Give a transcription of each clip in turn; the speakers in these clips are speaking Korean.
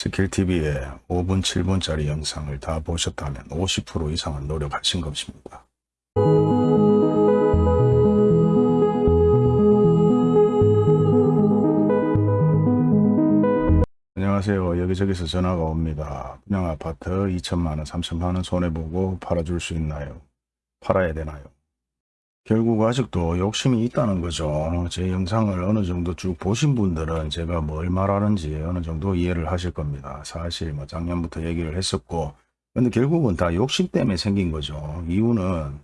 스킬TV의 5분, 7분짜리 영상을 다 보셨다면 50% 이상은 노력하신 것입니다. 안녕하세요. 여기저기서 전화가 옵니다. 분양아파트 2천만원, 3천만원 손해보고 팔아줄 수 있나요? 팔아야 되나요? 결국 아직도 욕심이 있다는 거죠. 제 영상을 어느 정도 쭉 보신 분들은 제가 뭘 말하는지 어느 정도 이해를 하실 겁니다. 사실 뭐 작년부터 얘기를 했었고 근데 결국은 다 욕심 때문에 생긴 거죠. 이유는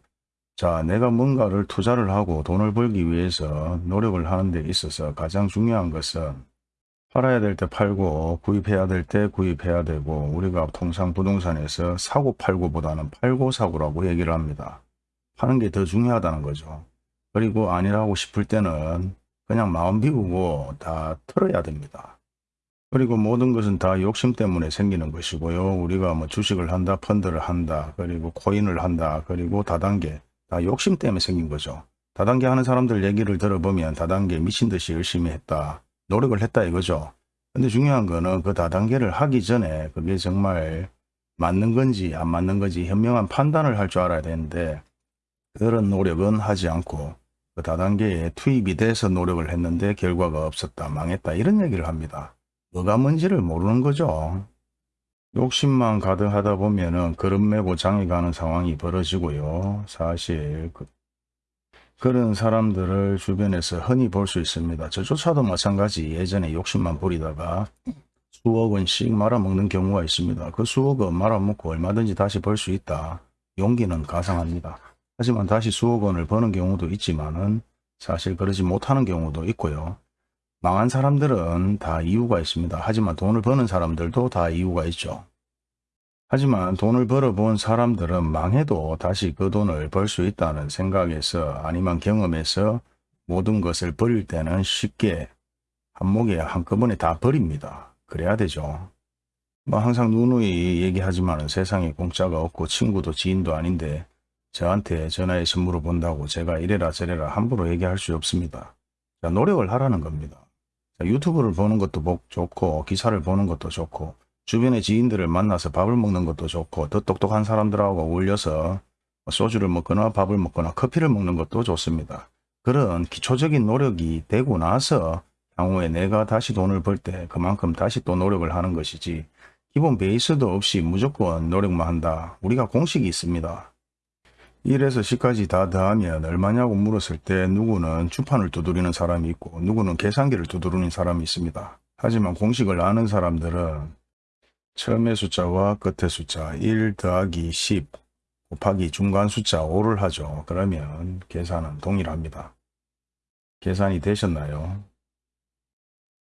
자 내가 뭔가를 투자를 하고 돈을 벌기 위해서 노력을 하는 데 있어서 가장 중요한 것은 팔아야 될 때 팔고 구입해야 될 때 구입해야 되고 우리가 통상 부동산에서 사고 팔고 보다는 팔고 사고라고 얘기를 합니다. 하는 게 더 중요하다는 거죠. 그리고 아니라고 싶을 때는 그냥 마음 비우고 다 털어야 됩니다. 그리고 모든 것은 다 욕심 때문에 생기는 것이고요. 우리가 뭐 주식을 한다, 펀드를 한다, 그리고 코인을 한다, 그리고 다단계, 다 욕심 때문에 생긴 거죠. 다단계 하는 사람들 얘기를 들어보면 다단계 미친 듯이 열심히 했다, 노력을 했다 이거죠. 근데 중요한 거는 그 다단계를 하기 전에 그게 정말 맞는 건지 안 맞는 건지 현명한 판단을 할 줄 알아야 되는데 그런 노력은 하지 않고 그 다단계에 투입이 돼서 노력을 했는데 결과가 없었다, 망했다 이런 얘기를 합니다. 뭐가 뭔지를 모르는 거죠. 욕심만 가득하다 보면은 그릇 메고 장에 가는 상황이 벌어지고요. 사실 그, 그런 사람들을 주변에서 흔히 볼 수 있습니다. 저조차도 마찬가지 예전에 욕심만 부리다가 수억 원씩 말아먹는 경우가 있습니다. 그 수억은 말아먹고 얼마든지 다시 벌 수 있다. 용기는 가상합니다. 하지만 다시 수억 원을 버는 경우도 있지만 은 사실 그러지 못하는 경우도 있고요. 망한 사람들은 다 이유가 있습니다. 하지만 돈을 버는 사람들도 다 이유가 있죠. 하지만 돈을 벌어본 사람들은 망해도 다시 그 돈을 벌 수 있다는 생각에서 아니면 경험에서 모든 것을 버릴 때는 쉽게 한목에 한꺼번에 다 버립니다. 그래야 되죠. 뭐 항상 누누이 얘기하지만 세상에 공짜가 없고 친구도 지인도 아닌데 저한테 전화해서 물어본다고 제가 이래라 저래라 함부로 얘기할 수 없습니다. 자, 노력을 하라는 겁니다. 자, 유튜브를 보는 것도 좋고 기사를 보는 것도 좋고 주변의 지인들을 만나서 밥을 먹는 것도 좋고 더 똑똑한 사람들하고 어울려서 소주를 먹거나 밥을 먹거나 커피를 먹는 것도 좋습니다. 그런 기초적인 노력이 되고 나서 향후에 내가 다시 돈을 벌 때 그만큼 다시 또 노력을 하는 것이지 기본 베이스도 없이 무조건 노력만 한다. 우리가 공식이 있습니다. 1에서 10까지 다 더하면 얼마냐고 물었을 때 누구는 주판을 두드리는 사람이 있고 누구는 계산기를 두드리는 사람이 있습니다. 하지만 공식을 아는 사람들은 처음의 숫자와 끝의 숫자 1 더하기 10 곱하기 중간 숫자 5를 하죠. 그러면 계산은 동일합니다. 계산이 되셨나요?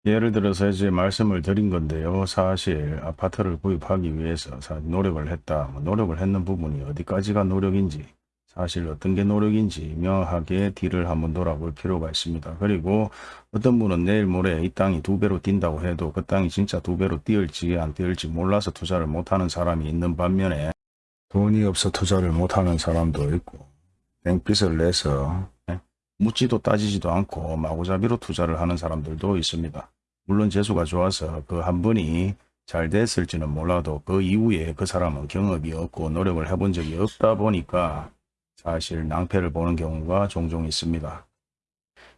예를 들어서 이제 말씀을 드린 건데요. 사실 아파트를 구입하기 위해서 노력을 했다. 뭐 노력을 했는 부분이 어디까지가 노력인지 사실 어떤 게 노력인지 명확하게 뒤를 한번 돌아볼 필요가 있습니다. 그리고 어떤 분은 내일 모레 이 땅이 두 배로 뛴다고 해도 그 땅이 진짜 두 배로 뛰을지 안 뛰을지 몰라서 투자를 못하는 사람이 있는 반면에 돈이 없어 투자를 못하는 사람도 있고 땡빚을 내서 예, 묻지도 따지지도 않고 마구잡이로 투자를 하는 사람들도 있습니다. 물론 재수가 좋아서 그한 번이 잘 됐을지는 몰라도 그 이후에 그 사람은 경험이 없고 노력을 해본 적이 없다 보니까 사실 낭패를 보는 경우가 종종 있습니다.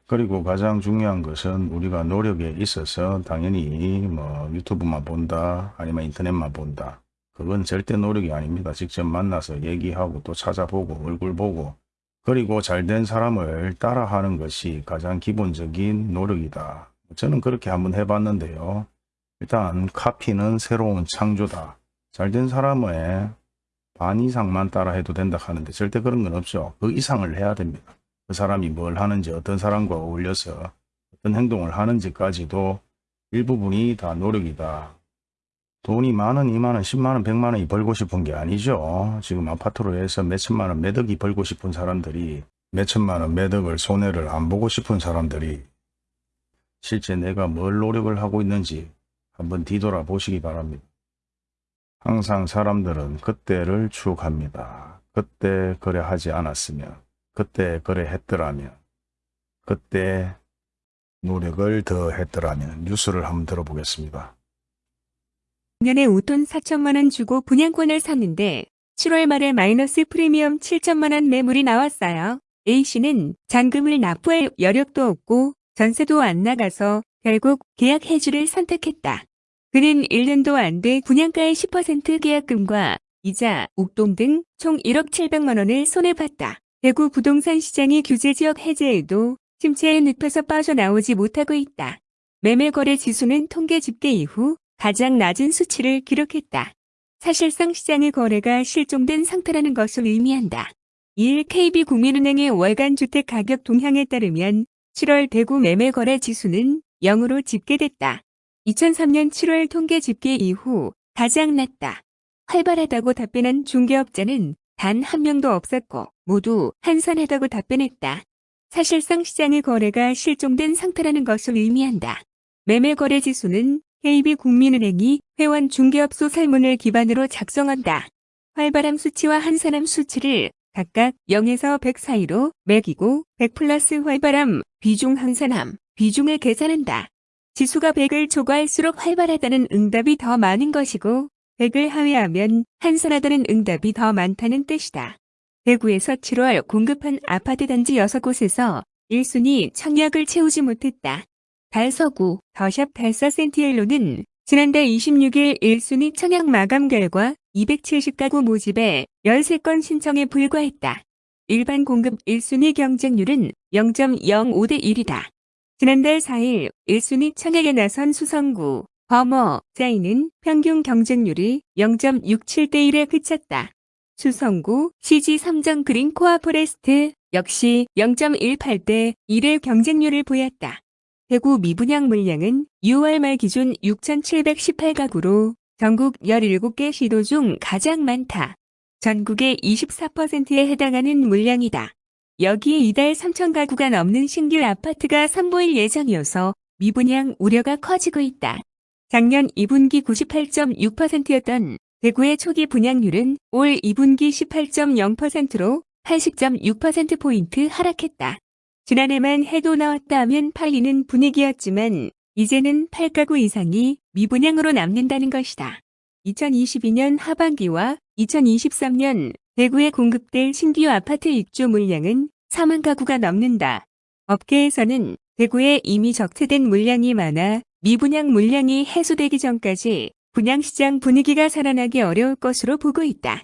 그리고 가장 중요한 것은 우리가 노력에 있어서 당연히 뭐 유튜브만 본다 아니면 인터넷만 본다 그건 절대 노력이 아닙니다. 직접 만나서 얘기하고 또 찾아보고 얼굴 보고 그리고 잘된 사람을 따라하는 것이 가장 기본적인 노력이다. 저는 그렇게 한번 해봤는데요. 일단 카피는 새로운 창조다. 잘된 사람의 반 이상만 따라 해도 된다 하는데 절대 그런 건 없죠. 그 이상을 해야 됩니다. 그 사람이 뭘 하는지 어떤 사람과 어울려서 어떤 행동을 하는지까지도 일부분이 다 노력이다. 돈이 만원, 이만원, 십만원, 백만원이 벌고 싶은 게 아니죠. 지금 아파트로 해서 몇천만원, 매덕이 벌고 싶은 사람들이 몇천만원 매덕을 손해를 안 보고 싶은 사람들이 실제 내가 뭘 노력을 하고 있는지 한번 뒤돌아 보시기 바랍니다. 항상 사람들은 그때를 추억합니다. 그때 그래 하지 않았으면, 그때 그래 했더라면, 그때 노력을 더 했더라면 뉴스를 한번 들어보겠습니다. 년에 5톤 4천만 원 주고 분양권을 샀는데 7월 말에 마이너스 프리미엄 7천만 원 매물이 나왔어요. A씨는 잔금을 납부할 여력도 없고 전세도 안 나가서 결국 계약 해지를 선택했다. 그는 1년도 안 돼 분양가의 10% 계약금과 이자, 옥동 등 총 1억 7백만 원을 손해봤다. 대구 부동산 시장이 규제지역 해제에도 침체에 늪에서 빠져나오지 못하고 있다. 매매거래 지수는 통계 집계 이후 가장 낮은 수치를 기록했다. 사실상 시장의 거래가 실종된 상태라는 것을 의미한다. 2일 KB국민은행의 월간 주택 가격 동향에 따르면 7월 대구 매매거래 지수는 0으로 집계됐다. 2003년 7월 통계 집계 이후 가장 낮다. 활발하다고 답변한 중개업자는 단 한 명도 없었고 모두 한산하다고 답변했다. 사실상 시장의 거래가 실종된 상태라는 것을 의미한다. 매매거래 지수는 KB국민은행이 회원 중개업소 설문을 기반으로 작성한다. 활발함 수치와 한산함 수치를 각각 0에서 100 사이로 매기고 100 플러스 활발함, 비중 한산함, 비중을 계산한다. 지수가 100을 초과할수록 활발하다는 응답이 더 많은 것이고 100을 하회하면 한산하다는 응답이 더 많다는 뜻이다. 대구에서 7월 공급한 아파트 단지 6곳에서 1순위 청약을 채우지 못했다. 달서구 더샵 달서 센티엘로는 지난달 26일 1순위 청약 마감 결과 270가구 모집에 13건 신청에 불과했다. 일반 공급 1순위 경쟁률은 0.05대 1이다. 지난달 4일 1순위 청약에 나선 수성구, 범어, 짜이는 평균 경쟁률이 0.67대 1에 그쳤다. 수성구, CG 삼정 그린 코아 포레스트 역시 0.18대 1의 경쟁률을 보였다. 대구 미분양 물량은 6월 말 기준 6,718가구로 전국 17개 시도 중 가장 많다. 전국의 24%에 해당하는 물량이다. 여기에 이달 3,000가구가 넘는 신규 아파트가 선보일 예정이어서 미분양 우려가 커지고 있다. 작년 2분기 98.6%였던 대구의 초기 분양률은 올 2분기 18.0%로 80.6%포인트 하락했다. 지난해만 해도 나왔다 하면 팔리는 분위기였지만 이제는 8가구 이상이 미분양으로 남는다는 것이다. 2022년 하반기와 2023년 대구에 공급될 신규 아파트 입주 물량은 4만 가구가 넘는다. 업계에서는 대구에 이미 적재된 물량이 많아 미분양 물량이 해소되기 전까지 분양시장 분위기가 살아나기 어려울 것으로 보고 있다.